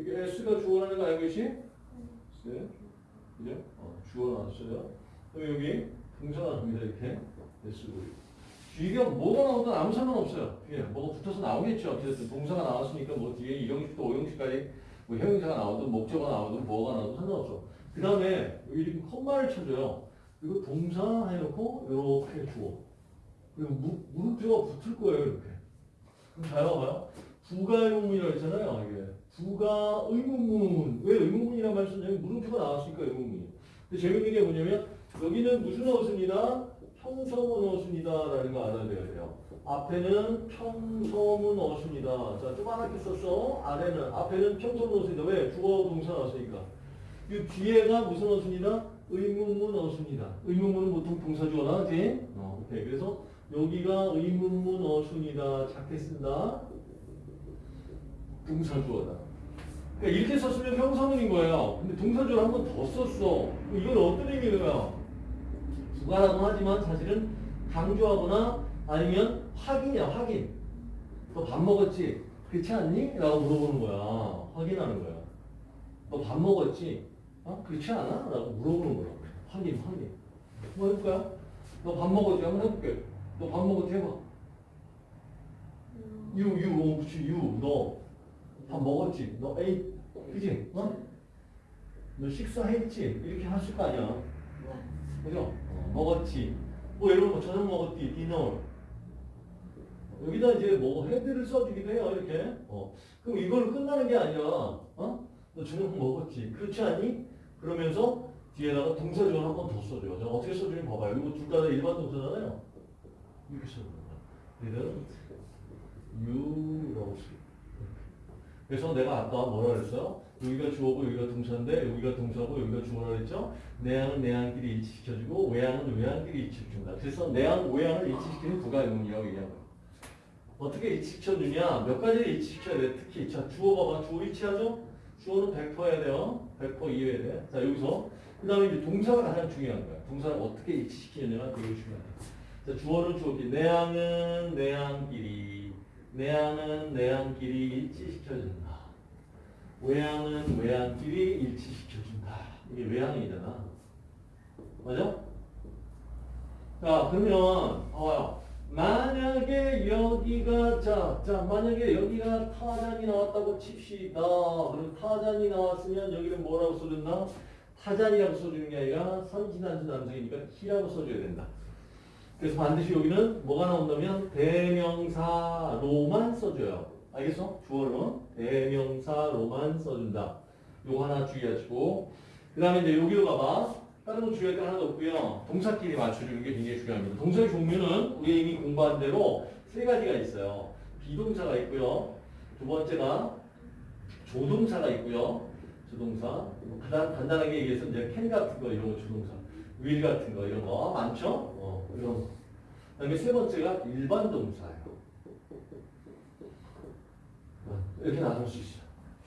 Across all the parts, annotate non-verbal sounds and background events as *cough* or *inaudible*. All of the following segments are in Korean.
이게 S가 주어라는 거 알고 계시? 네. 그죠? 어, 주어 나왔어요. 그럼 여기 동사 나옵니다. 이렇게. S고. 뒤가 뭐가 나오든 아무 상관없어요. 뒤에 뭐가 붙어서 나오겠죠. 어쨌든 동사가 나왔으니까 뭐 뒤에 2형식부터 5형식까지 뭐 형용사가 나오든 목적어가 나오든 뭐가 나오든 상관없어. 그 다음에 여기 이렇게 콤마를 쳐줘요. 그리고 동사 해놓고 이렇게 주어. 그리고 무, 물음표가 붙을 거예요. 이렇게. 그럼 잘 봐봐요. 부가의문이라고 했잖아요. 이게. 부가 의문문. 왜 의문문이란 말 쓰냐면 물음표가 나왔으니까 의문문이에요. 근데 재밌는 게 뭐냐면 여기는 무슨 어순이다? 평서문 어순이다라는 거 알아야 돼요. 앞에는 평서문 어순이다. 자, 조그맣게 썼어. 아래는, 앞에는 평서문 어순이다. 왜? 주어 동사 나왔으니까. 이 뒤에가 무슨 어순이다? 의문문 어순이다. 의문문은 보통 동사주어나, 그지? 어, 오케이. 그래서 여기가 의문문 어순이다. 작게 쓴다. 동사주어다. 그러니까 이렇게 썼으면 평서문인 거예요. 근데 동사주어를 한 번 더 썼어. 이건 어떤 의미인가요? 부가라고 하지만 사실은 강조하거나 아니면 확인이야, 확인. 너 밥 먹었지? 그렇지 않니? 라고 물어보는 거야. 확인하는 거야. 너 밥 먹었지? 어? 그렇지 않아? 라고 물어보는 거야. 확인, 확인. 뭐 해볼까요? 너 밥 먹었지? 한번 해볼게. 너 밥 먹었지? 해봐. 유, 유, 어, 그치, 유, 너. 밥 먹었지? 너 에이, 그지? 어? 너 식사했지? 이렇게 하실 거 아니야. 그죠? 어, 먹었지. 뭐 예를 들면 저녁 먹었지, 디너. 여기다 이제 뭐 헤드를 써주기도 해요, 이렇게. 어. 그럼 이걸로 끝나는 게 아니라, 어? 너 저녁 먹었지. 그렇지 않니? 그러면서 뒤에다가 동사조를 한번 더 써줘요. 저 어떻게 써주는지 봐봐요. 이거 둘 다 일반 동사잖아요. 이렇게 써줘요. didn't you라고 써요. 그래서 내가 아까 뭐라 그랬어요? 여기가 주어고 여기가 동사인데 여기가 동사고 여기가 주어라 그랬죠? 내양은 내양끼리 일치시켜주고 외양은 외양끼리 일치시켜준다. 그래서 내양, 외양을 일치시키는 부가의문이라고 얘기하는 거예요. 어떻게 일치시켜주냐? 몇 가지를 일치시켜야 돼. 특히 자 주어 봐봐. 주어 일치하죠? 주어는 100%해야 돼요. 100% 이해해야 돼. 자 여기서 그 다음에 이제 동사가 가장 중요한 거야. 동사를 어떻게 일치시키느냐가 되게 중요하다. 자 주어는 주어끼리 내양은 내양끼리 내양은 내양끼리 일치시켜준다. 외양은 외양끼리 일치시켜준다. 이게 외양이잖아. 맞아? 자, 그러면, 봐봐요. 만약에 여기가, 자, 자, 만약에 여기가 타잔이 나왔다고 칩시다. 그럼 타잔이 나왔으면 여기는 뭐라고 써줬나? 타잔이라고 써주는 게 아니라 선진한수 남성이니까 히라고 써줘야 된다. 그래서 반드시 여기는 뭐가 나온다면 대명사로만 써줘요. 알겠어? 주어는 대명사 로만 써준다. 요거 하나 주의하시고 그 다음에 이제 여기로 가봐. 다른 건 주의할 게 하나도 없고요. 동사끼리 맞춰주는 게 굉장히 중요합니다. 동사의 종류는 우리 이미 공부한 대로 세 가지가 있어요. 비동사가 있고요. 두 번째가 조동사가 있고요. 조동사. 간단, 간단하게 얘기해서 이제 캔 같은 거 이런 거 조동사. 윌 같은 거 이런 거 많죠? 어, 이런 거. 그 다음에 세 번째가 일반 동사예요. 어, 이렇게 나눌 수 있어요.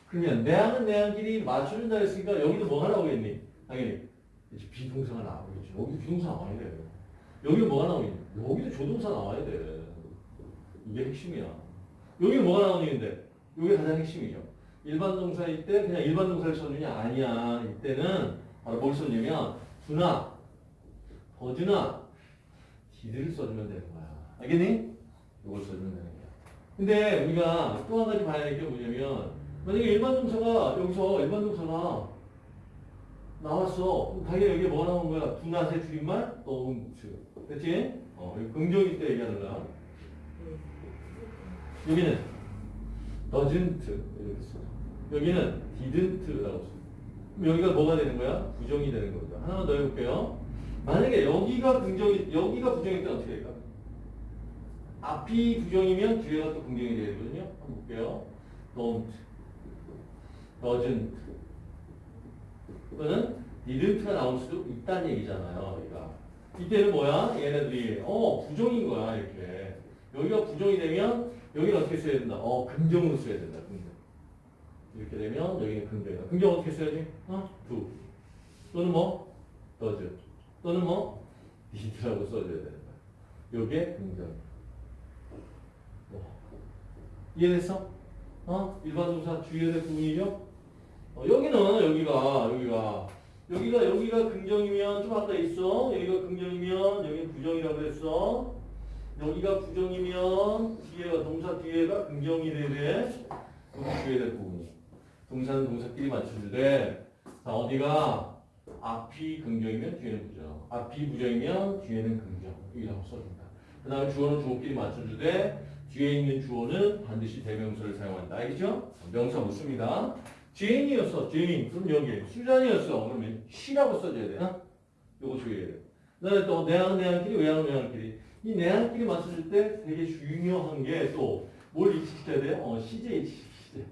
그러면 내양은 내양끼리 맞춰준다 했으니까 여기도 뭐가 나오겠니? 당연히 이제 비동사가 나오겠지. 여기도 비동사 나와야 돼요. 여기도 뭐가 나오겠니? 여기도 조동사 나와야 돼. 이게 핵심이야. 여기는 뭐가 나오는데? 이게 가장 핵심이죠. 일반 동사일 때 그냥 일반 동사를 써주냐? 아니야. 이때는 바로 뭘 써주냐면 두나, 더즈나, 디드를 써주면 되는 거야. 알겠니? 이걸 써주면 되는 거야. 근데 우리가 또 한 가지 봐야 될 게 뭐냐면 만약에 일반 동사가 여기서 일반 동사가 나왔어. 그럼 당연히 여기에 뭐가 나온 거야? 두낫의 줄임말? 너운츠. 그치? 어, 이거 긍정일 때 얘기하는 거야. 여기는 doesn't 이렇게 써. 여기는 didn't라고 써. 그럼 여기가 뭐가 되는 거야? 부정이 되는 겁니다. 하나만 더 해볼게요. 만약에 여기가 긍정이, 여기가 부정일 때 어떻게 될까? 앞이 부정이면 뒤에가 또 긍정이 되거든요. 한번 볼게요. don't, doesn't. 이거는 didn't가 나올 수도 있다는 얘기잖아요. 여기가. 이때는 뭐야? 얘네들이 어 부정인 거야 이렇게. 여기가 부정이 되면 여기는 어떻게 써야 된다? 어 긍정으로 써야 된다. 긍정. 이렇게 되면 여기는 긍정이다. 긍정 어떻게 써야지? 어? do. 또는 뭐? does. 또는 뭐? did라고 써줘야 거야. 요게 긍정. 뭐. 이해됐어? 어? 일반 동사 주의해야 될 부분이죠? 어, 여기는 여기가 여기가 여기가 여기가 긍정이면 좀 아까 있어. 여기가 긍정이면 여기 부정이라고 그랬어. 여기가 부정이면 뒤에가 동사 뒤에가 긍정이. 여기 줘야 될 부분이. 동사는 동사끼리 맞춰주되 자 어디가 앞이 긍정이면 뒤에는 부정. 앞이 부정이면 뒤에는 긍정. 이라고 써준다. 그 다음에 주어는 주어끼리 맞춰주되 뒤에 있는 주어는 반드시 대명사를 사용한다. 알겠죠? 명사 못 씁니다. 제인이었어. 제인. 그럼 여기 수잔이었어. 그러면 she라고 써줘야 돼. 어? 요거 줘야 돼. 그다음에 또 내항 내항끼리 외항 외항끼리. 이 내항끼리 맞춰줄 때 되게 중요한 게 또 뭘 익숙해야 돼? 어, 시제 시제.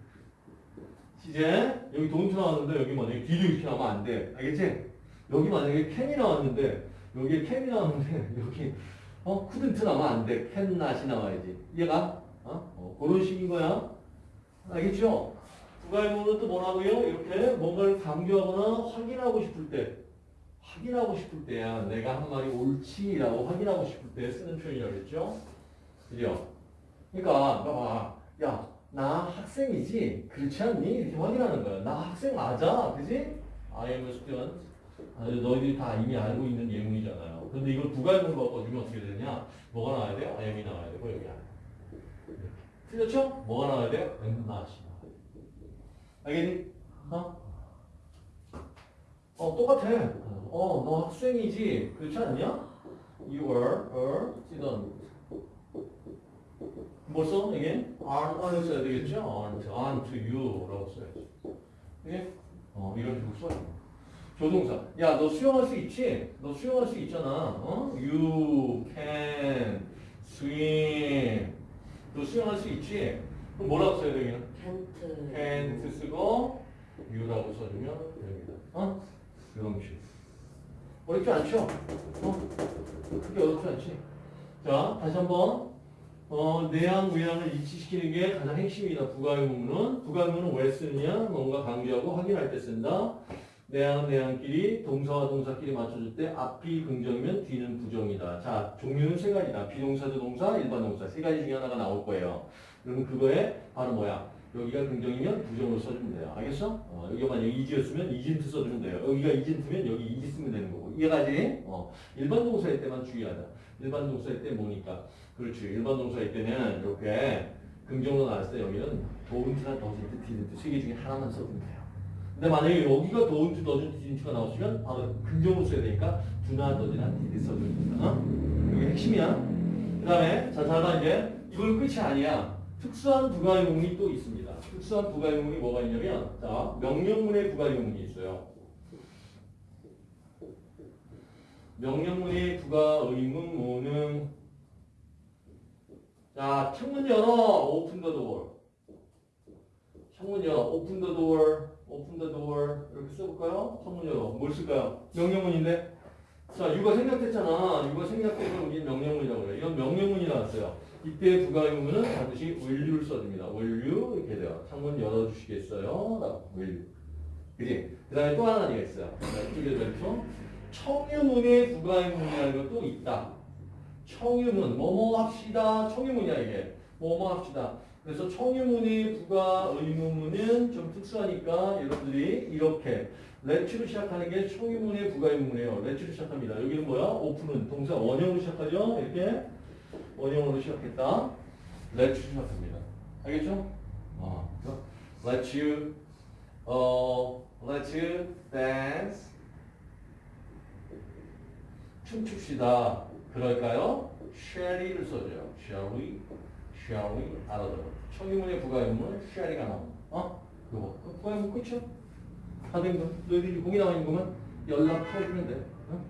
시제. 여기 돈트 나왔는데 여기 만약에 뒤로 이렇게 하면 안 돼. 알겠지? 여기 만약에 캔이 나왔는데 여기에 캔이 나왔는데 *laughs* 여기 어 couldn't 나면 안 돼. not이 나와야지. 이해가? 어? 어 그런 식인 거야. 알겠죠? 부가의문은 또 뭐라고요? 이렇게 뭔가를 강조하거나 확인하고 싶을 때 확인하고 싶을 때야 내가 한 말이 옳지라고 확인하고 싶을 때 쓰는 표현이라고 그랬죠? 그죠? 그러니까 봐봐 야나 학생이지 그렇지 않니? 이렇게 확인하는 거야 나 학생 맞아 그지? I am a student 아, 너희들이 다 이미 알고 있는 예문이잖아요 근데 이걸 부가의문으로 바꿔주면 어떻게 되냐 뭐가 나와야 돼요? Am이 나와야 되고 여기 안 틀렸죠? 뭐가 나와야 돼요? 나와야 돼 알겠니? 어? 어, 똑같아. 어, 너 학생이지. 그렇지 않냐? You are a student. 뭘 써? 이게? aren't, aren't 써야 되겠죠? aren't, aren't you 라고 써야지. 이게? 어, 이런 식으로 써야 돼. 조동사. 야, 너 수영할 수 있지? 너 수영할 수 있잖아. 어? You can swim. 너 수영할 수 있지? 그럼 뭐라고 써야 되겠냐? 텐트 can't 쓰고 you라고 써주면 됩니다. 어? 이런 식. 어렵지 않죠? 어? 크게 어렵지 않지? 자, 다시 한번. 어, 내양, 외양을 일치시키는 게 가장 핵심이다. 부가의문은. 부가의문은 왜 쓰느냐? 뭔가 강조하고 확인할 때 쓴다. 내양은 내양끼리, 동사와 동사끼리 맞춰줄 때 앞이 긍정이면 뒤는 부정이다. 자, 종류는 세 가지다. 비동사도 동사, 일반 동사. 세 가지 중에 하나가 나올 거예요. 그러면 그거에 바로 뭐야? 여기가 긍정이면 부정으로 써주면 돼요. 알겠어? 어, 여기가 만약 이지였으면 이진트 써주면 돼요. 여기가 이진트면 여기 이지 쓰면 되는 거고. 이해가지? 어, 일반 동사일 때만 주의하자. 일반 동사일 때 뭐니까? 그렇지. 일반 동사일 때는 이렇게 긍정으로 나왔을 때 여기는 don't나 doesn't, didn't 세 개 중에 하나만 써주면 돼요. 근데 만약에 여기가 don't, doesn't, didn't가 나오시면 바로 긍정으로 써야 되니까 do나, does나, did 써주면 된다. 어? 이게 핵심이야. 그 다음에 자, 잘 봐, 이제. 이걸 끝이 아니야. 특수한 부가의문이 또 있습니다. 특수한 부가의문이 뭐가 있냐면, 자, 명령문의 부가의문이 있어요. 명령문의 부가의문문은, 자, 창문 열어, open the door. 창문 열어, open the door, open the door. 이렇게 써볼까요? 창문 열어. 뭘 쓸까요? 명령문인데? 자, 유가 생략됐잖아. 유가 생략돼서 우리 명령문이라고 그래요. 이건 명령문이 나왔어요. 이때 부가의문은 반드시 will유를 써줍니다. will 이렇게 돼요. 창문 열어주시겠어요? 라고 will. 그지? 그 다음에 또 하나가 있어요. 이쪽에 왼쪽. 청유문의 부가의문이라는 것도 있다. 청유문, 뭐뭐 합시다. 청유문이야 이게. 뭐뭐 합시다. 그래서 청유문의 부가 의문문은 좀 특수하니까 여러분들이 이렇게 Let's로 시작하는 게 청유문의 부가 의문이에요. Let's로 시작합니다. 여기는 뭐야? open은 동사 원형으로 시작하죠? 이렇게 원형으로 시작했다. Let's 시작합니다. 알겠죠? 어, let's you, 어, let's you. 춤춥시다. 그럴까요? shallly를 써줘요. shall we, shall 알아들어. 청유문의 부가의문은 shallly가 나옵니다. 어? 그거. 부가의문 끝이야. 다된 거. 너희들이 공이 나와 있는 거면 연락 해주면 돼. 어?